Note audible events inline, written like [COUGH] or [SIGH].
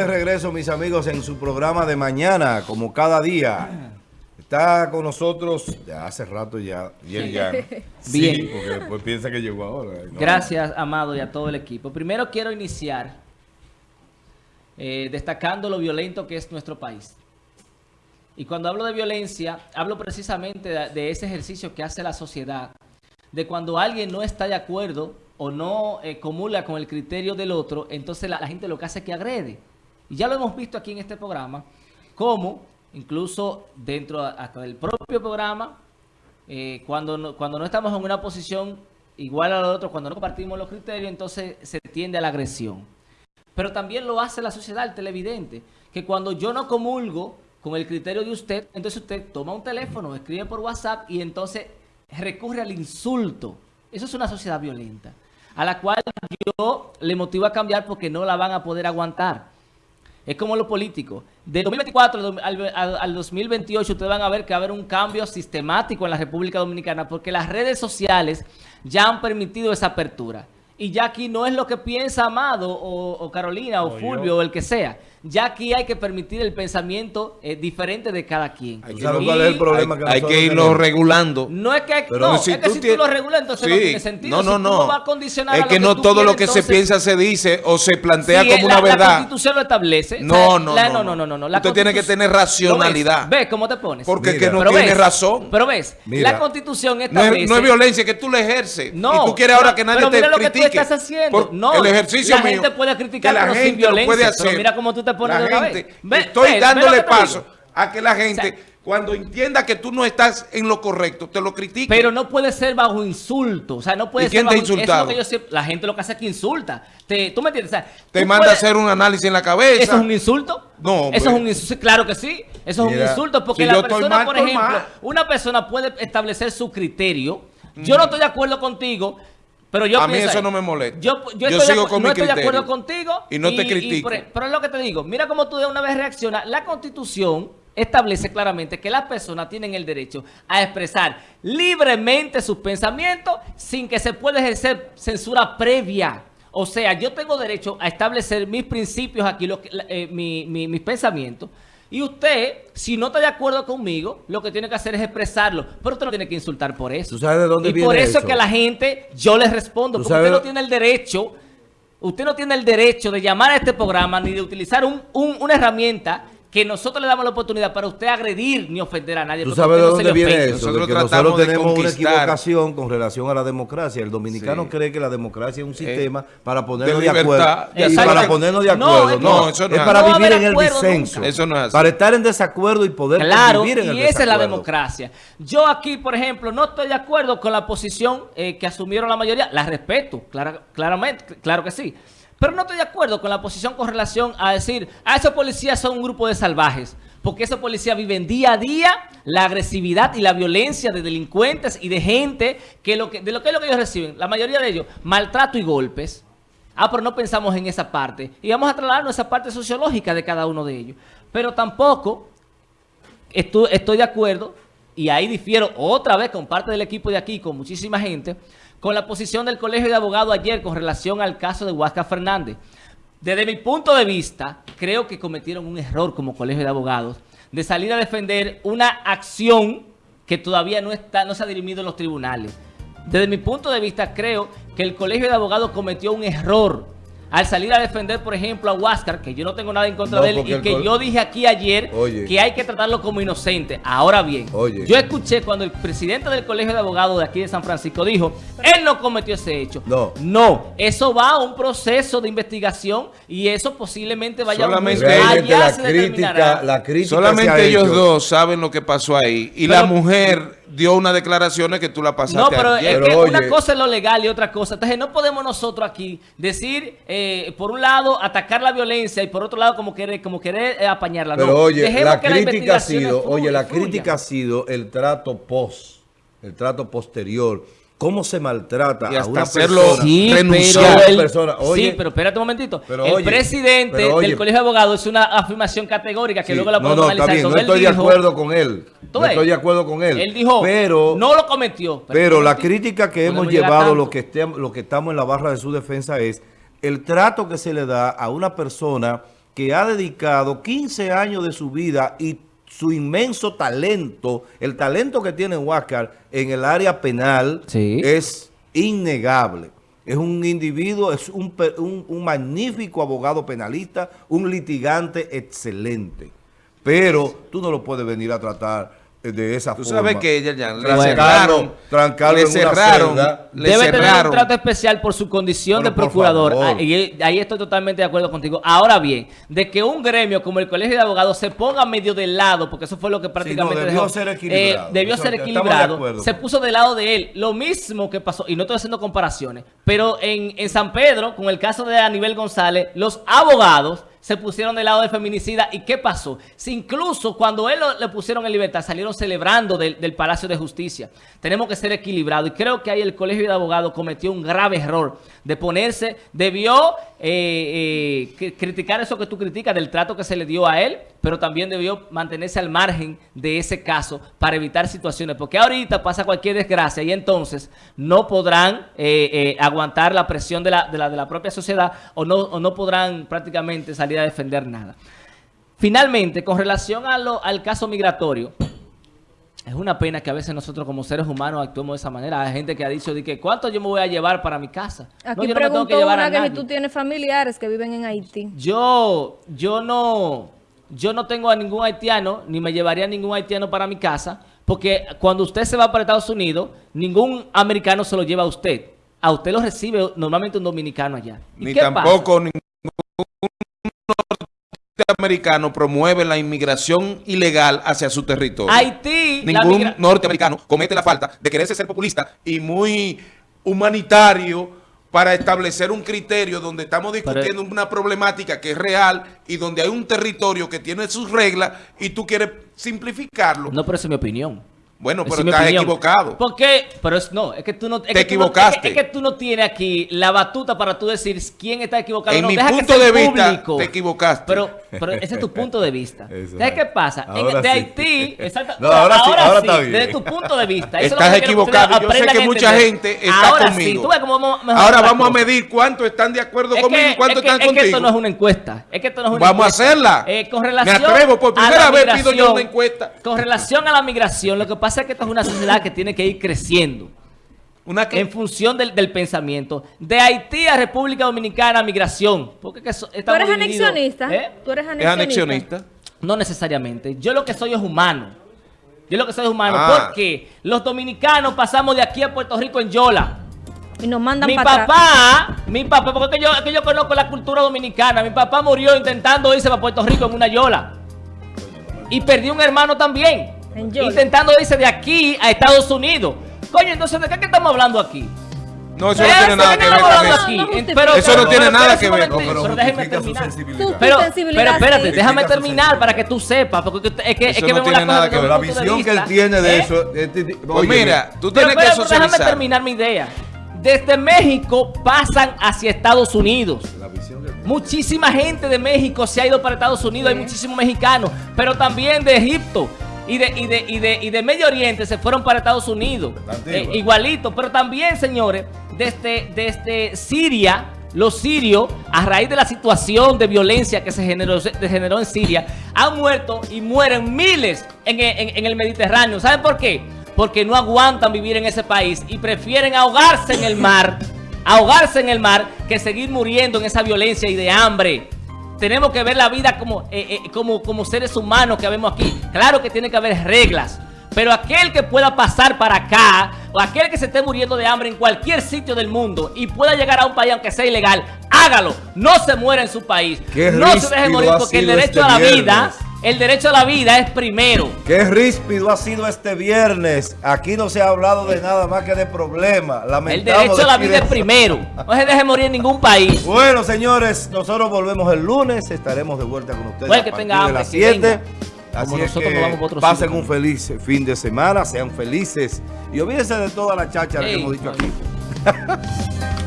de regreso, mis amigos, en su programa de mañana, como cada día. Está con nosotros, ya hace rato ya, bien ya. [LAUGHS] Bien. Sí, porque después piensa que llegó ahora. No. Gracias, Amado, y a todo el equipo. Primero quiero iniciar eh, destacando lo violento que es nuestro país. Y cuando hablo de violencia, hablo precisamente de, de ese ejercicio que hace la sociedad, de cuando alguien no está de acuerdo o no eh, comula con el criterio del otro, entonces la, la gente lo que hace es que agrede. Y ya lo hemos visto aquí en este programa, como incluso dentro hasta del propio programa, eh, cuando, no, cuando no estamos en una posición igual a la otro, cuando no compartimos los criterios, entonces se tiende a la agresión. Pero también lo hace la sociedad, el televidente, que cuando yo no comulgo con el criterio de usted, entonces usted toma un teléfono, escribe por WhatsApp y entonces recurre al insulto. Eso es una sociedad violenta, a la cual yo le motivo a cambiar porque no la van a poder aguantar. Es como lo político. De 2024 al, al, al, 2028 ustedes van a ver que va a haber un cambio sistemático en la República Dominicana porque las redes sociales ya han permitido esa apertura. Y ya aquí no es lo que piensa Amado o, o Carolina o, o Fulvio yo. o el que sea. Ya aquí hay que permitir el pensamiento eh, diferente de cada quien. Hay, ¿Sabes cuál es el problema hay, que, hay que irlo tenemos? regulando. No es que, Pero no, si, es que tú, si tú lo regulas, entonces sí. no tiene sentido. No, no, si no. condicionar es a que no que todo quieres, lo que entonces, se piensa se dice o se plantea si como la, una verdad. La Constitución lo establece. No, no, la, no, no, no, no, no. La Usted tiene que tener racionalidad. ¿Ves? ¿Ves cómo te pones? Porque Mira. que no tiene razón. Pero ves, la Constitución establece... No es, no es violencia, que tú la ejerces. No. Y tú quieres ahora que nadie te critique. Estás haciendo. No. El ejercicio la mío. gente puede criticar, la pero gente sin violencia. puede hacer. Pero mira cómo tú te pones la de una gente, vez. Estoy dándole paso a que la gente... O sea, cuando entienda que tú no estás en lo correcto, te lo critique. Pero no puede ser bajo insulto. O sea, no puede ¿Y quién ser bajo, te ha insultado? Eso que yo, la gente lo que hace es que insulta. Te, ¿Tú me entiendes? O sea, te manda puedes, a hacer un análisis en la cabeza. ¿Eso es un insulto? No, hombre. Eso es un insulto. Claro que sí. Eso es un insulto. Porque si la persona, mal, por ejemplo, mal. una persona puede establecer su criterio. Mm. Yo no estoy de acuerdo contigo. Pero yo a mí eso no me molesta. Yo, yo, sigo con no mi estoy criterio. de acuerdo contigo. Y no y, te critico. Pero es lo que te digo. Mira cómo tú de una vez reaccionas. La constitución establece claramente que las personas tienen el derecho a expresar libremente sus pensamientos sin que se pueda ejercer censura previa. O sea, yo tengo derecho a establecer mis principios aquí, lo que, eh, mi, mi, mis pensamientos. Y usted, si no está de acuerdo conmigo, lo que tiene que hacer es expresarlo. Pero usted no tiene que insultar por eso. ¿Tú sabes de dónde y viene por eso, eso es que a la gente yo les respondo. Porque usted no tiene el derecho, usted no tiene el derecho de llamar a este programa ni de utilizar un, un, una herramienta que nosotros le damos la oportunidad para usted agredir ni ofender a nadie. ¿Tú sabes de dónde viene ofende. eso? Nosotros, que nosotros tenemos una equivocación con relación a la democracia. El dominicano sí. cree que la democracia es un sistema eh, para ponernos de, de acuerdo. Y para ponernos de acuerdo. No, no eso no es, para no vivir en el disenso. Eso no es Para estar en desacuerdo y poder claro, vivir en el y desacuerdo. esa es la democracia. Yo aquí, por ejemplo, no estoy de acuerdo con la posición eh, que asumieron la mayoría. La respeto, clara, claramente, claro que sí. Pero no estoy de acuerdo con la posición con relación a decir, a esos policías son un grupo de salvajes porque esos policías viven día a día la agresividad y la violencia de delincuentes y de gente que, lo que de lo que es lo que ellos reciben, la mayoría de ellos, maltrato y golpes. Ah, pero no pensamos en esa parte. Y vamos a trasladarnos esa parte sociológica de cada uno de ellos. Pero tampoco estoy de acuerdo, y ahí difiero otra vez con parte del equipo de aquí, con muchísima gente, con la posición del Colegio de Abogados ayer con relación al caso de Huasca Fernández. Desde mi punto de vista, creo que cometieron un error como colegio de abogados de salir a defender una acción que todavía no, está, no se ha dirimido en los tribunales. Desde mi punto de vista, creo que el colegio de abogados cometió un error al salir a defender, por ejemplo, a Huáscar, que yo no tengo nada en contra no, de él, y que yo dije aquí ayer Oye. que hay que tratarlo como inocente. Ahora bien, Oye. yo escuché cuando el presidente del Colegio de Abogados de aquí de San Francisco dijo, él no cometió ese hecho. No. No, eso va a un proceso de investigación y eso posiblemente vaya solamente a un la crítica, la crítica Solamente ellos hecho. dos saben lo que pasó ahí. Y pero, la mujer dio unas declaraciones que tú la pasaste No, pero ayer. es que una cosa es lo legal y otra cosa. Entonces no podemos nosotros aquí decir, eh, por un lado, atacar la violencia y por otro lado, como querer, como querer eh, apañarla. Pero no. oye, Dejemos la que crítica ha sido, fluya, oye, la fluya. crítica ha sido el trato post, el trato posterior. ¿Cómo se maltrata y hasta a una hacerlo persona? Sí, renunciar. pero el, persona. Oye, sí, pero espérate un momentito. pero el oye, presidente pero oye, del Colegio de Abogados es una afirmación categórica que sí, luego la no, podemos no, está analizar. bien, sobre no él estoy de dijo- acuerdo con él. ¿Tú No estoy de acuerdo con él. Él dijo, pero, no lo cometió. pero un la crítica que hemos llevado, lo que, lo que estamos en la barra de su defensa es el trato que se le da a una persona que ha dedicado 15 años de su vida y su inmenso talento, el talento que tiene Huáscar en el área penal es innegable. Es un individuo, es un, un, magnífico abogado penalista, un litigante excelente. Pero tú no lo puedes venir a tratar de esa Tú forma. sabes que ella ya le cerraron, le cerraron, debe tener un trato especial por su condición de procurador. Ah, y ahí estoy totalmente de acuerdo contigo. Ahora bien, de que un gremio como el Colegio de Abogados se ponga medio del lado, porque eso fue lo que prácticamente debió ser equilibrado. Eh, debió ser equilibrado. se puso del lado de él. Lo mismo que pasó, y no estoy haciendo comparaciones, pero en, en San Pedro, con el caso de Aníbal González, los abogados se pusieron del lado del feminicida. ¿Y qué pasó? Si incluso cuando él le pusieron en libertad, salieron celebrando del, Palacio de Justicia. Tenemos que ser equilibrados. Y creo que ahí el Colegio de Abogados cometió un grave error de ponerse, debió eh, eh, criticar eso que tú criticas del trato que se le dio a él, pero también debió mantenerse al margen de ese caso para evitar situaciones. Porque ahorita pasa cualquier desgracia y entonces no podrán eh, aguantar la presión de la, de, la, de la propia sociedad o no, o no podrán prácticamente salir a defender nada. Finalmente, con relación a lo, al caso migratorio, es una pena que a veces nosotros como seres humanos actuemos de esa manera. Hay gente que ha dicho de que ¿cuánto yo me voy a llevar para mi casa? Aquí no, yo no tengo que llevar a que si tú tienes familiares que viven en Haití. Yo, yo no, yo no tengo a ningún haitiano, ni me llevaría a ningún haitiano para mi casa, porque cuando usted se va para Estados Unidos, ningún americano se lo lleva a usted. A usted lo recibe normalmente un dominicano allá. Ni tampoco ningún norteamericano promueve la inmigración ilegal hacia su territorio. Haití. Ningún norteamericano comete la falta de quererse ser populista y muy humanitario para establecer un criterio donde estamos discutiendo una problemática que es real y donde hay un territorio que tiene sus reglas y tú quieres simplificarlo. No, pero esa es mi opinión. Bueno, pero estás equivocado. ¿Por qué? Pero es, no, es que tú no... Te equivocaste. es, que, tú no tienes aquí la batuta para tú decir quién está equivocado. En no, mi punto de vista, te equivocaste. Pero, pero ese es tu punto de vista. [LAUGHS] ¿Sabes qué pasa? En, de Haití... [LAUGHS] Exacto, no, ahora, sí, ahora está bien. Desde tu punto de vista. estás equivocado. Yo sé que mucha gente está ahora conmigo. Sí, tú ves cómo vamos ahora vamos a medir cuántos están de acuerdo conmigo y cuántos están contigo. Es que esto no es una encuesta. Es que esto no es una Vamos a hacerla. Eh, con relación Me atrevo, por primera vez pido yo una encuesta. Con relación a la migración, lo que pasa es que esto es una sociedad que tiene que ir creciendo. Una En función del, pensamiento. De Haití a República Dominicana, migración. Porque que ¿Tú eres anexionista? ¿Eh? ¿Tú eres anexionista? No necesariamente. Yo lo que soy es humano. Yo lo que soy es humano. Ah. Porque los dominicanos pasamos de aquí a Puerto Rico en Yola. Y nos mandan Mi papá, mi papá, porque yo, que yo conozco la cultura dominicana. Mi papá murió intentando irse para Puerto Rico en una Yola. Y perdí un hermano también. Intentando irse de aquí a Estados Unidos. Coño, entonces, ¿de qué, estamos hablando aquí? No, eso no tiene nada que ver con eso. eso no tiene nada que ver. Pero déjeme terminar. Pero, espérate, déjame terminar para que tú sepas. Porque es que, es que no tiene nada que ver. La visión que él tiene de ¿Eh? eso. Pues mira, tú tienes que socializar. Déjame terminar mi idea. Desde México pasan hacia Estados Unidos. Muchísima gente de México se ha ido para Estados Unidos. Hay muchísimos mexicanos. Pero también de Egipto y de, y de, y de, y de Medio Oriente se fueron para Estados Unidos. Eh, igualito. Pero también, señores, desde, desde Siria, los sirios, a raíz de la situación de violencia que se generó, se generó en Siria, han muerto y mueren miles en, en el Mediterráneo. ¿Saben por qué? Porque no aguantan vivir en ese país y prefieren ahogarse en el mar, ahogarse en el mar, que seguir muriendo en esa violencia y de hambre tenemos que ver la vida como, eh, eh, como, como seres humanos que vemos aquí. Claro que tiene que haber reglas. Pero aquel que pueda pasar para acá, o aquel que se esté muriendo de hambre en cualquier sitio del mundo y pueda llegar a un país aunque sea ilegal, hágalo. No se muera en su país. No se deje morir porque el derecho a la vida el derecho a la vida es primero. Qué ríspido ha sido este viernes. Aquí no se ha hablado de nada más que de problemas. El derecho a la vida es primero. [LAUGHS] No se deje morir en ningún país. Bueno, señores, nosotros volvemos el lunes. Estaremos de vuelta con ustedes a que tenga de las 7. Así es que pasen un feliz fin de semana, sean felices y olvídense de toda la chacha que hemos dicho aquí. [LAUGHS]